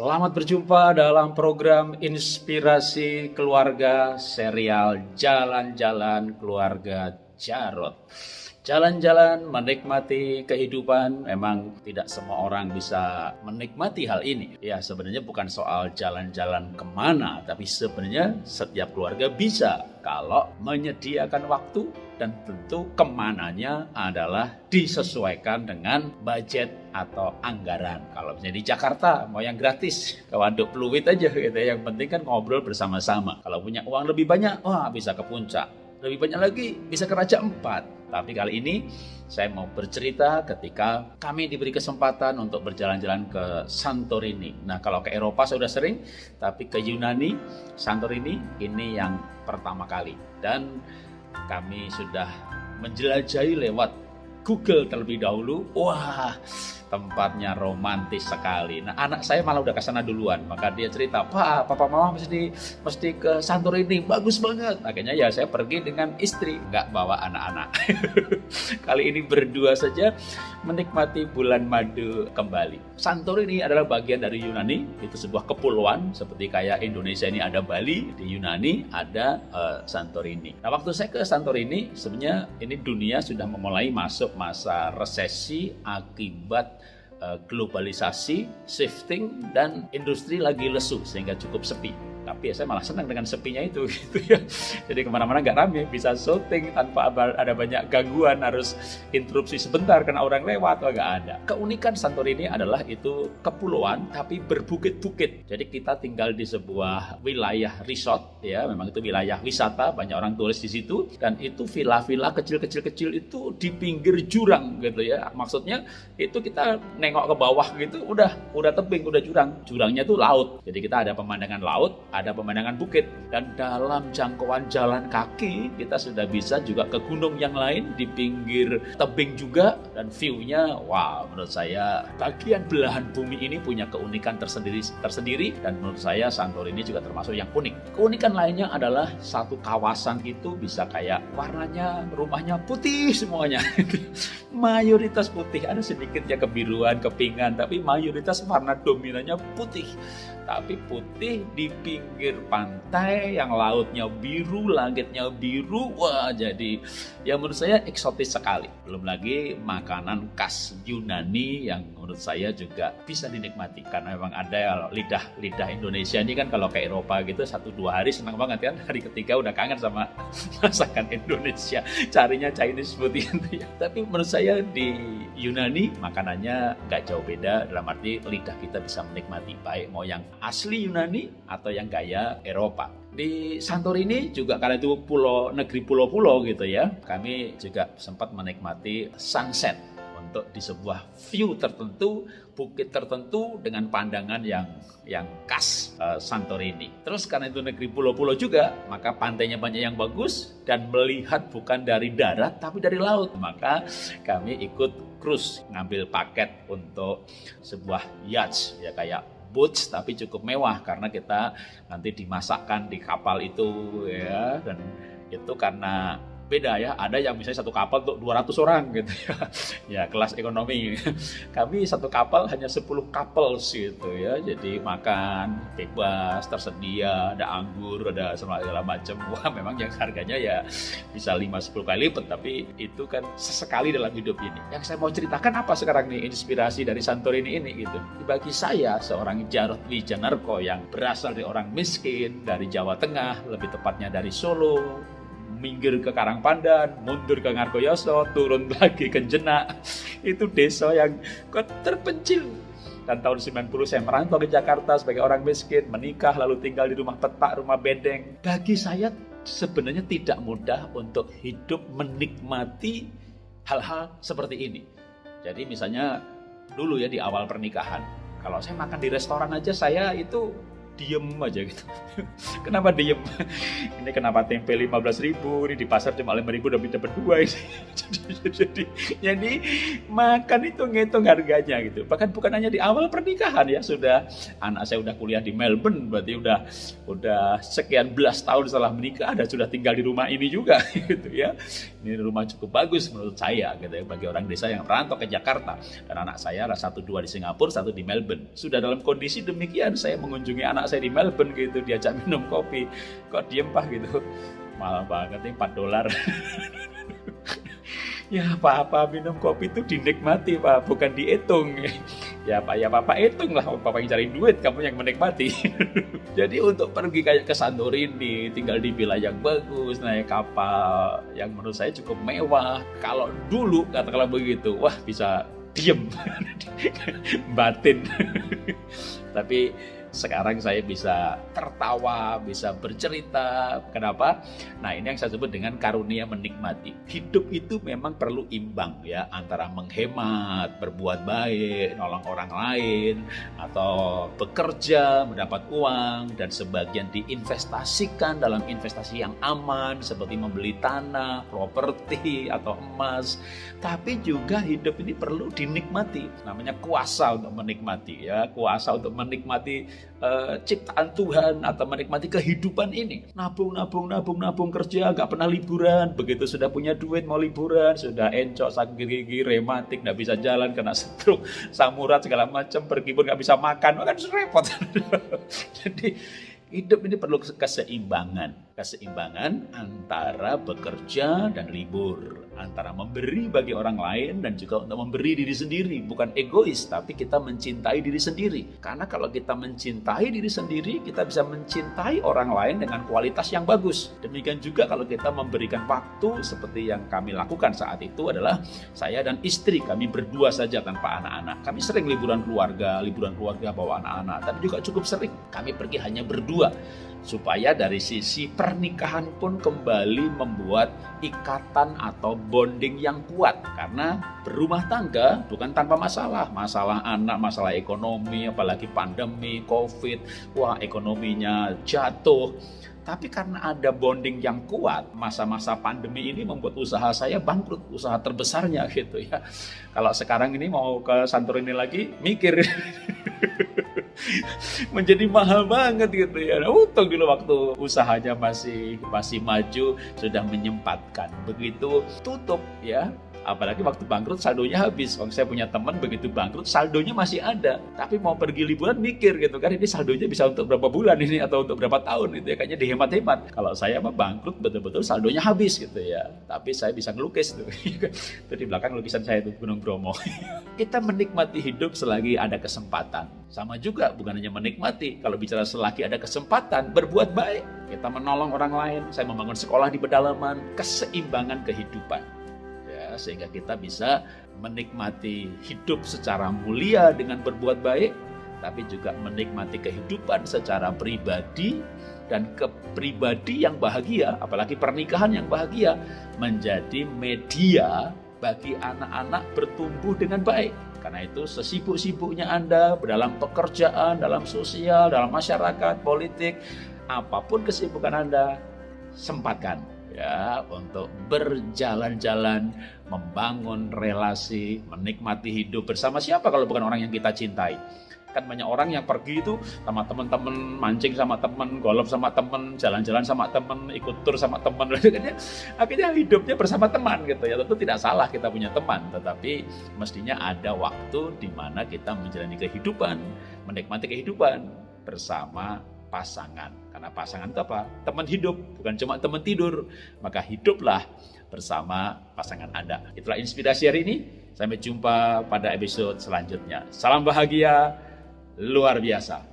Selamat berjumpa dalam program Inspirasi Keluarga serial Jalan-Jalan Keluarga Jarot. Jalan-jalan menikmati kehidupan memang tidak semua orang bisa menikmati hal ini. Ya sebenarnya bukan soal jalan-jalan ke mana, tapi sebenarnya setiap keluarga bisa kalau menyediakan waktu dan tentu ke mananya adalah disesuaikan dengan budget atau anggaran. Kalau misalnya di Jakarta mau yang gratis ke Waduk Pluit aja gitu ya. Yang penting kan ngobrol bersama-sama. Kalau punya uang lebih banyak, wah bisa ke puncak. Lebih banyak lagi bisa ke Raja Empat tapi kali ini saya mau bercerita ketika kami diberi kesempatan untuk berjalan-jalan ke Santorini. Nah, kalau ke Eropa sudah sering, tapi ke Yunani, Santorini ini yang pertama kali. Dan kami sudah menjelajahi lewat Google terlebih dahulu. Wah, tempatnya romantis sekali. Nah, anak saya malah udah ke sana duluan. Maka dia cerita, "Pak, papa mama mesti mesti ke Santorini, bagus banget." Akhirnya ya saya pergi dengan istri, nggak bawa anak-anak. Kali ini berdua saja menikmati bulan madu kembali. Santorini adalah bagian dari Yunani, itu sebuah kepulauan seperti kayak Indonesia ini ada Bali, di Yunani ada uh, Santorini. Nah, waktu saya ke Santorini, sebenarnya ini dunia sudah memulai masuk masa resesi akibat globalisasi, shifting, dan industri lagi lesu sehingga cukup sepi. Tapi ya saya malah senang dengan sepinya itu gitu ya. Jadi ke mana-mana nggak rame bisa syuting tanpa ada banyak gangguan harus interupsi sebentar karena orang lewat atau nggak ada. Keunikan Santorini adalah itu kepulauan tapi berbukit-bukit. Jadi kita tinggal di sebuah wilayah resort ya. Memang itu wilayah wisata banyak orang turis di situ. Dan itu villa-villa kecil-kecil kecil itu di pinggir jurang gitu ya. Maksudnya itu kita nengok ke bawah gitu udah udah tebing udah jurang. Jurangnya tuh laut. Jadi kita ada pemandangan laut ada pemandangan bukit. Dan dalam jangkauan jalan kaki kita sudah bisa juga ke gunung yang lain di pinggir tebing juga. Dan view-nya wow menurut saya bagian belahan bumi ini punya keunikan tersendiri tersendiri. Dan menurut saya Santorini juga termasuk yang unik. Keunikan lainnya adalah satu kawasan itu bisa kayak warnanya rumahnya putih semuanya. mayoritas putih ada sedikit ya kebiruan, kepingan tapi mayoritas warna dominannya putih. Tapi putih di pinggir pantai yang lautnya biru, langitnya biru. Wah, jadi ya menurut saya eksotis sekali. Belum lagi makanan khas Yunani yang menurut saya juga bisa dinikmati karena memang ada lidah-lidah Indonesia ini kan kalau ke Eropa gitu satu dua hari senang banget kan hari ketiga udah kangen sama masakan Indonesia carinya Chinese food gitu ya tapi menurut saya di Yunani makanannya nggak jauh beda dalam arti lidah kita bisa menikmati baik mau yang asli Yunani atau yang gaya Eropa. Di Santorini juga karena itu pulau negeri pulau-pulau gitu ya, kami juga sempat menikmati sunset untuk di sebuah view tertentu, bukit tertentu dengan pandangan yang yang khas uh, Santorini. Terus karena itu negeri pulau-pulau juga, maka pantainya banyak yang bagus dan melihat bukan dari darat tapi dari laut. Maka kami ikut cruise ngambil paket untuk sebuah yacht ya kayak boats tapi cukup mewah karena kita nanti dimasakkan di kapal itu ya. Dan itu karena beda ya. Ada yang misalnya satu kapal untuk 200 orang gitu ya. Ya, kelas ekonomi. Kami satu kapal hanya 10 kapal gitu ya. Jadi makan bebas, tersedia, ada anggur, ada segala macam. Wah, memang yang harganya ya bisa 5 10 kali lipat, tapi itu kan sesekali dalam hidup ini. Yang saya mau ceritakan apa sekarang nih inspirasi dari Santorini ini gitu. Bagi saya seorang Jarod Wijanarko yang berasal dari orang miskin dari Jawa Tengah, lebih tepatnya dari Solo, minggir ke Karangpandan, mundur ke Ngargoyoso, turun lagi ke Jenak. Itu desa yang terpencil. Dan tahun 90 saya merantau ke Jakarta sebagai orang miskin, menikah lalu tinggal di rumah petak, rumah bedeng. Bagi saya sebenarnya tidak mudah untuk hidup menikmati hal-hal seperti ini. Jadi misalnya dulu ya di awal pernikahan, kalau saya makan di restoran aja saya itu diem aja gitu. kenapa diem? ini kenapa tempe 15 ribu, ini di pasar cuma 5 ribu udah dapat dua ini. jadi, jadi, jadi makan itu ngitung harganya gitu. Bahkan bukan hanya di awal pernikahan ya sudah anak saya udah kuliah di Melbourne berarti udah udah sekian belas tahun setelah menikah ada sudah tinggal di rumah ini juga gitu ya. Ini rumah cukup bagus menurut saya gitu ya bagi orang desa yang merantau ke Jakarta dan anak saya ada satu dua di Singapura, satu di Melbourne. Sudah dalam kondisi demikian saya mengunjungi anak saya di Melbourne gitu diajak minum kopi. Kok diem pak gitu? Mahal banget nih 4 dolar. ya apa-apa minum kopi itu dinikmati pak bukan dihitung ya pak ya bapak hitung lah bapak yang cari duit kamu yang menikmati. Jadi untuk pergi kayak ke Santorini tinggal di villa yang bagus naik kapal yang menurut saya cukup mewah. Kalau dulu katakanlah begitu wah bisa diem. Batin. Tapi sekarang saya bisa tertawa, bisa bercerita. Kenapa? Nah, ini yang saya sebut dengan karunia menikmati. Hidup itu memang perlu imbang ya antara menghemat, berbuat baik, nolong orang lain atau bekerja, mendapat uang dan sebagian diinvestasikan dalam investasi yang aman seperti membeli tanah, properti atau emas. Tapi juga hidup ini perlu dinikmati. Namanya kuasa untuk menikmati ya, kuasa untuk menikmati uh, ciptaan Tuhan atau menikmati kehidupan ini. Nabung, nabung, nabung, nabung kerja, gak pernah liburan. Begitu sudah punya duit mau liburan, sudah encok, sakit gigi, rematik, gak bisa jalan, kena stroke, samurat segala macam, pergi pun gak bisa makan, kan repot. Jadi hidup ini perlu keseimbangan keseimbangan antara bekerja dan libur, antara memberi bagi orang lain dan juga untuk memberi diri sendiri, bukan egois, tapi kita mencintai diri sendiri. Karena kalau kita mencintai diri sendiri, kita bisa mencintai orang lain dengan kualitas yang bagus. Demikian juga kalau kita memberikan waktu seperti yang kami lakukan saat itu adalah saya dan istri kami berdua saja tanpa anak-anak. Kami sering liburan keluarga, liburan keluarga bawa anak-anak, tapi juga cukup sering kami pergi hanya berdua supaya dari sisi pernikahan pun kembali membuat ikatan atau bonding yang kuat. Karena berumah tangga bukan tanpa masalah. Masalah anak masalah ekonomi apalagi pandemi covid. Wah ekonominya jatuh tapi karena ada bonding yang kuat, masa-masa pandemi ini membuat usaha saya bangkrut, usaha terbesarnya gitu ya. Kalau sekarang ini mau ke Santorini lagi, mikir. menjadi mahal banget gitu ya. Nah, untung dulu waktu usahanya masih masih maju sudah menyempatkan. Begitu tutup ya Apalagi waktu bangkrut saldonya habis. Kalau saya punya teman begitu bangkrut saldonya masih ada. Tapi mau pergi liburan mikir gitu kan ini saldonya bisa untuk berapa bulan ini atau untuk berapa tahun gitu ya. Kayaknya dihemat-hemat. Kalau saya mah bangkrut betul-betul saldonya habis gitu ya. Tapi saya bisa ngelukis tuh. itu di belakang lukisan saya itu Gunung Bromo. Kita menikmati hidup selagi ada kesempatan. Sama juga bukan hanya menikmati. Kalau bicara selagi ada kesempatan berbuat baik. Kita menolong orang lain. Saya membangun sekolah di pedalaman. Keseimbangan kehidupan sehingga kita bisa menikmati hidup secara mulia dengan berbuat baik tapi juga menikmati kehidupan secara pribadi dan kepribadi yang bahagia apalagi pernikahan yang bahagia menjadi media bagi anak-anak bertumbuh dengan baik. Karena itu sesibuk-sibuknya Anda dalam pekerjaan, dalam sosial, dalam masyarakat, politik, apa pun kesibukan Anda, sempatkan ya untuk berjalan-jalan, membangun relasi, menikmati hidup bersama siapa kalau bukan orang yang kita cintai. Kan banyak orang yang pergi itu sama teman-teman, mancing sama teman, golf sama teman, jalan-jalan sama teman, ikut tur sama teman. Akhirnya, akhirnya hidupnya bersama teman gitu ya. Tentu tidak salah kita punya teman, tetapi mestinya ada waktu di mana kita menjalani kehidupan, menikmati kehidupan bersama pasangan. Karena pasangan itu apa? Teman hidup, bukan cuma teman tidur. Maka hiduplah bersama pasangan Anda. Itulah inspirasi hari ini. Sampai jumpa pada episode selanjutnya. Salam bahagia luar biasa.